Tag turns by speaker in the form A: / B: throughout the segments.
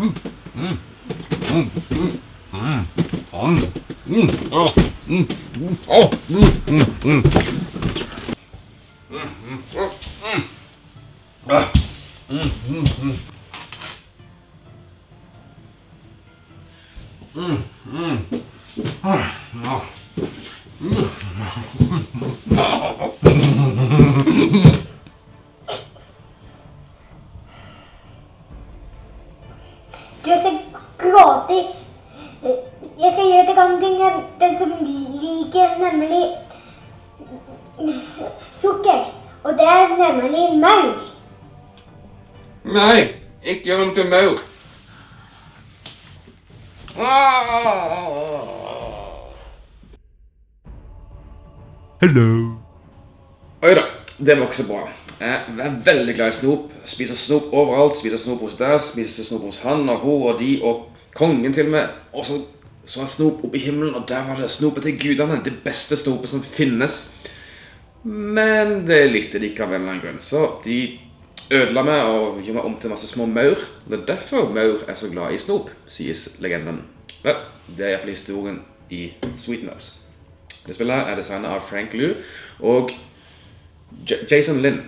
A: 음, 음, 음, 음, 음, 음, 음, 어, 음, 어, 음, 음, 음, 음, 음, 음, 음, 음, 음, 음,
B: Jeg skal gråte. Jeg skal gjøre det ting den som liker nemlig sukker. Og det er nemlig maur.
A: Nei, ikke gjør den til maur.
C: Hello.
A: Det var ikke bra. Jeg er veldig glad i snop. Spiser snop overalt. Spiser snop hos deg, spiser snop hos han og hun og de og kongen til og med. Og så så er snop oppe i himmelen, og der var det snopet til gudene. Det beste snopet som finnes. Men det likte de ikke av en eller annen grunn. Så de ødela meg og gjorde meg om til masse små maur. Det er derfor maur er så glad i snop, sies legenden. Vel, det er iallfall historien i Sweet Nubs. Det spillet er designet av Frank Liu og Jason Lynn.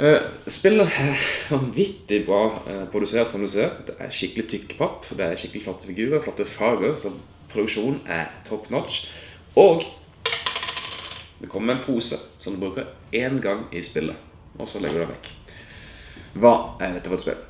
A: Eh, spillet er vanvittig bra eh, produsert, som du ser. Det er skikkelig tykk papp, det er skikkelig flotte figurer, flotte farger, så produksjonen er top notch. Og det kommer en pose som du bruker én gang i spillet, og så legger du den vekk. Hva er dette for et spill?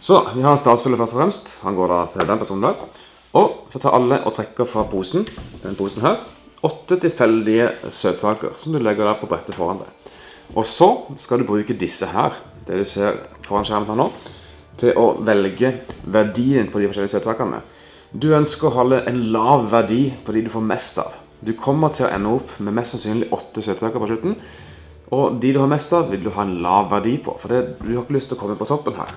A: Så vi har startspillet først og fremst. Han går da til den personen der. Og så tar alle og trekker fra posen, den posen her, åtte tilfeldige søtsaker som du legger der på brettet foran deg. Og så skal du bruke disse her, det du ser foran skjermen her nå, til å velge verdien på de forskjellige søtsakene. Du ønsker å holde en lav verdi på de du får mest av. Du kommer til å ende opp med mest sannsynlig åtte søtsaker på slutten. Og de du har mest av, vil du ha en lav verdi på, for du har ikke lyst til å komme på toppen her.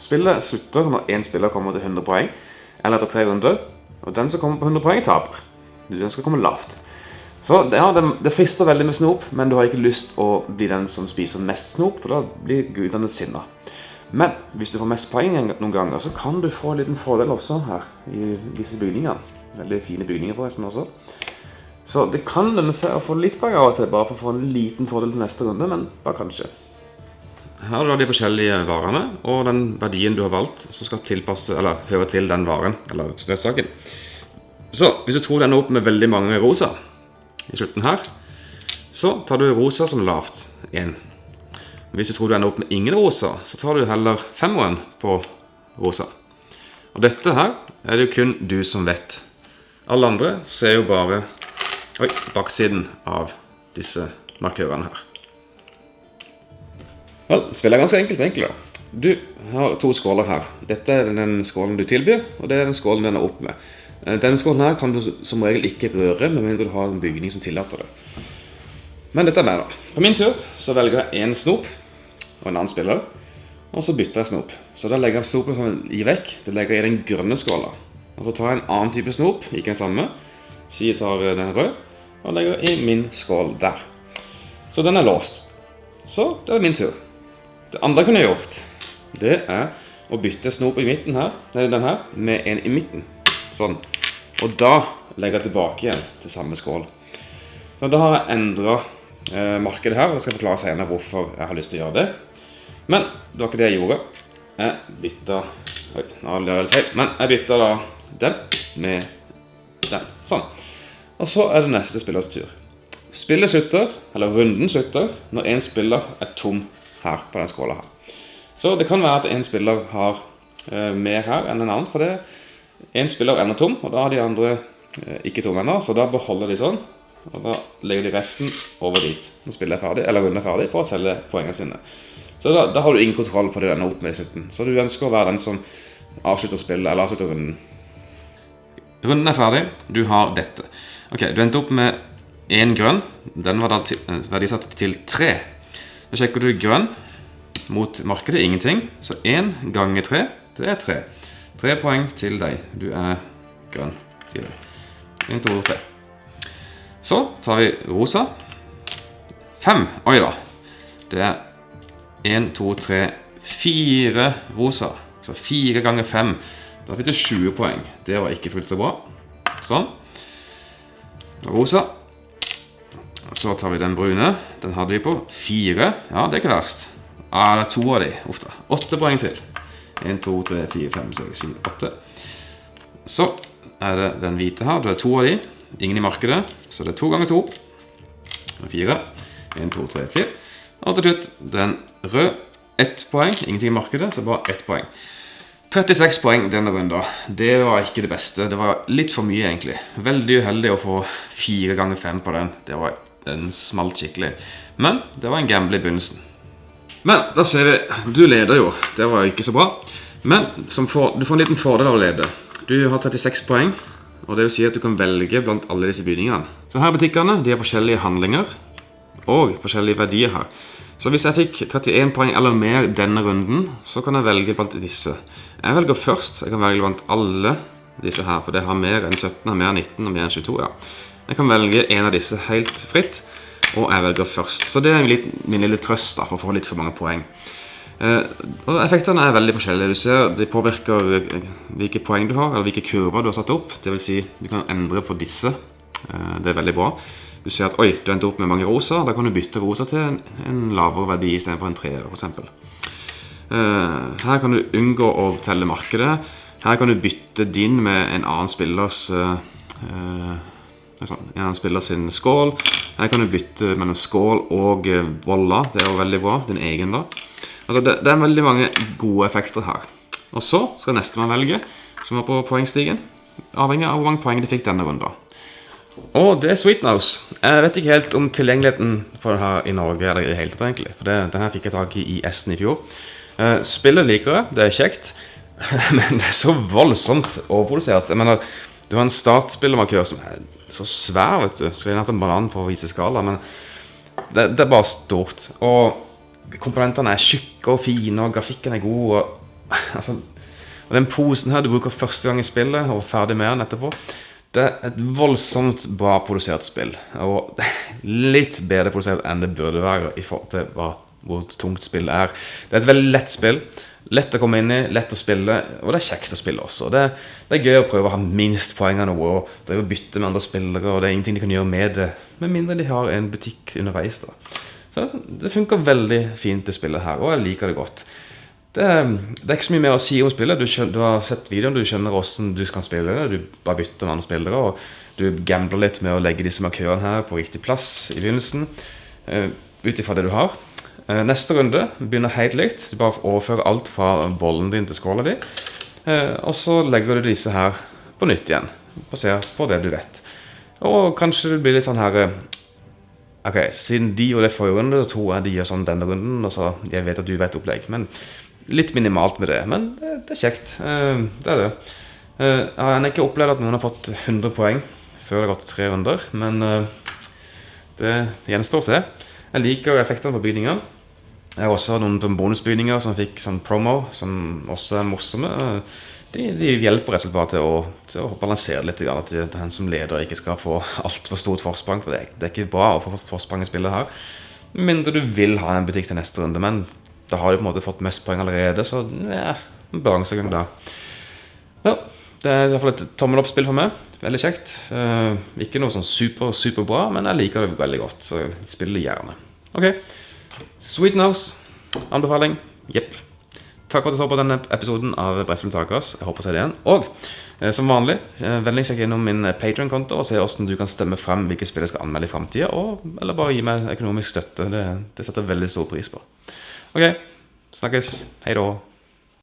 A: Spillet slutter når én spiller kommer til 100 poeng, eller etter tre runder. Og den som kommer på 100 poeng, taper. Du ønsker å komme lavt. Så ja, det, det frister veldig med snop, men du har ikke lyst å bli den som spiser mest snop, for da blir gudene sinna. Men hvis du får mest poeng noen ganger, så kan du få en liten fordel også her i disse bygningene. Veldig fine bygninger forresten også. Så det kan lønne seg å få litt poeng av og til, bare for å få en liten fordel til neste runde, men bare kanskje. Her har du de forskjellige varene, og den verdien du har valgt, som skal tilpasse, eller høre til den varen, eller støtsaken. Så, hvis du tror du ender opp med veldig mange rosa, i slutten her, så tar du rosa som lavt, inn. Hvis du tror du ender opp med ingen rosa, så tar du heller femmeren på rosa. Og dette her er det jo kun du som vet. Alle andre ser jo bare oi, baksiden av disse markørene her. Vel, spillet er ganske enkelt egentlig da. Du har to skåler her. Dette er den skålen du tilbyr, og det er den skålen den er opp med. Eh, Denne skålen her kan du som regel ikke røre, med mindre du har en bygning som tillater det. Men dette er meg da. På min tur så velger jeg en snop og en annen spiller, og så bytter jeg snop. Så da legger jeg snopen sånn i vekk, det legger jeg i den grønne skåla. Og så tar jeg en annen type snop, ikke den samme, Så jeg tar den rød, og legger i min skål der. Så den er låst. Så det er min tur. Det andre jeg kunne gjort, det er å bytte snop i midten her, nei, den her, med en i midten. Sånn. Og da legger jeg tilbake igjen til samme skål. Så da har jeg endret eh, markedet her, og jeg skal forklare senere hvorfor jeg har lyst til å gjøre det. Men det var ikke det jeg gjorde. Jeg bytta Oi, nå har jeg litt feil. Men jeg bytta da den med den. Sånn. Og så er det neste spillers tur. Spillet slutter, eller runden slutter, når en spiller er tom her på den skåla her. Så det kan være at en spiller har eh, mer her enn en annen, for det en spiller ender tom, og da har de andre eh, ikke tom ennå, så da beholder de sånn. Og da legger de resten over dit når spillet er ferdig, eller runden er ferdig, for å selge poengene sine. Så da, da har du ingen kontroll på det du ender opp med i slutten. Så du ønsker å være den som avslutter spillet, eller avslutter runden. Runden er ferdig. Du har dette. Ok, du endte opp med én grønn. Den var da eh, verdisatt til tre. Da sjekker du grønn mot markedet, ingenting. Så én ganger tre, det er tre. Tre poeng til deg. Du er grønn, sier du. En, to, tre. Så tar vi rosa. Fem. Oi da. Det er en, to, tre, fire rosa. Så 4 ganger 5. Da fikk du 20 poeng. Det var ikke fullt så bra. Sånn. Rosa. Så tar vi den brune. Den hadde vi på 4. Ja, det er ikke verst. Ja, det er to av de. Uff da. 8 poeng til. 1, 2, 3, 4, 5, 6, 7, 8. Så er det den hvite her. Det er to av de. Ingen i markedet. Så det er to ganger to. Fire. 1, 2, 3, 4. Og til slutt den røde. Ett poeng. Ingenting i markedet, så bare ett poeng. 36 poeng denne runden. Det var ikke det beste. Det var litt for mye, egentlig. Veldig uheldig å få fire ganger fem på den. Det var Den smalt skikkelig. Men det var en gamble i begynnelsen. Men da ser vi Du leder jo. Det var ikke så bra. Men for, du får en liten fordel av å lede. Du har 36 poeng. Og det vil si at du kan velge blant alle disse bygningene. Så her er butikkene. De har forskjellige handlinger og forskjellige verdier her. Så hvis jeg fikk 31 poeng eller mer denne runden, så kan jeg velge blant disse. Jeg velger først. Jeg kan velge blant alle disse her, for det har mer enn 17, har mer enn 19 og mer enn 22. ja. Jeg kan velge en av disse helt fritt, og jeg velger først. Så det er min, lille trøst da, for å få litt for mange poeng. Eh, og Effektene er veldig forskjellige. Du ser De påvirker eh, hvilke poeng du har, eller hvilke kurver du har satt opp. Det vil si, du kan endre på disse. Eh, det er veldig bra. Du ser at oi, du endte opp med mange rosa. Da kan du bytte rosa til en, lavere verdi istedenfor en treer, f.eks. eksempel. her kan du unngå å telle markedet. Her kan du bytte din med en annen spillers uh, Han spiller sin skål. Her kan du bytte mellom skål og boller. Det er jo veldig bra. Din egen, da. Altså, det, det, er veldig mange gode effekter her. Og så skal nestemann velge, som er på poengstigen. Avhengig av hvor mange poeng de fikk denne runden. Og det er Sweetnose. Jeg vet ikke helt om tilgjengeligheten for den her i Norge eller i det hele tatt, egentlig. For det, den her fikk jeg tak i i Essen i fjor. Uh, spillet liker jeg, det er kjekt. Men det er så voldsomt overprodusert. Jeg mener, du har en startspillermarkør som er så svær, vet du. Skulle gjerne hatt en banan for å vise skala, men det, det, er bare stort. Og komponentene er tjukke og fine, og grafikken er god. Og, altså, og den posen her du bruker første gang i spillet, og ferdig med den etterpå det er et voldsomt bra produsert spill. Og litt bedre produsert enn det burde være i forhold til hva, hvor tungt spill er. Det er et veldig lett spill. Lett å komme inn i, lett å spille, og det er kjekt å spille også. Det, det er gøy å prøve å ha minst poeng av noe og drive og bytte med andre spillere. Og det er ingenting de kan gjøre med det, med mindre de har en butikk underveis. da. Så Det funker veldig fint, det spillet her, og jeg liker det godt. Det, det, er ikke så mye mer å si om spillet. Du, du har sett videoen, du skjønner hvordan du skal spille det. Du bare bytter med andre spillere. Og du gambler litt med å legge disse markørene her på riktig plass i begynnelsen. Uh, Ut ifra det du har. Uh, neste runde begynner helt likt. Du bare overfører alt fra bollen din til skåla di. Uh, og så legger du disse her på nytt igjen, basert på det du vet. Og kanskje det blir litt sånn her Ok, siden de gjorde det forrige runde, så tror jeg de gjør sånn denne runden. Og så jeg vet at du vet opplegg. Men litt minimalt med det, men det, det er kjekt. Det er det. Jeg har ikke opplevd at noen har fått 100 poeng før det har gått tre runder, men det gjenstår å se. Jeg liker effektene på bygninger. Jeg har også noen bonusbygninger som fikk sånn promo, som også er morsomme. De, de hjelper rett og slett bare til å, til å balansere litt. At den som leder ikke skal få altfor stort forsprang. For det, det, er ikke bra å få forsprang i spillet her. Mindre du vil ha en butikk til neste runde. Men da har du på en måte fått mest poeng allerede, så ja, balansegang da. Ja, det er i hvert fall et tommel opp-spill for meg. Veldig kjekt. Uh, ikke noe sånn super, super bra, men jeg liker det veldig godt, så spiller det gjerne. Ok. Sweet Nose. Anbefaling. Jepp. Takk for at du så på denne episoden av Brettspill Takas. Jeg håper å se det igjen. Og eh, som vanlig, eh, vennlig sjekk innom min Patrion-konto og se hvordan du kan stemme frem hvilke spill jeg skal anmelde i framtida. Eller bare gi meg økonomisk støtte. Det, det setter jeg veldig stor pris på. Ok, snakkes. Hei da.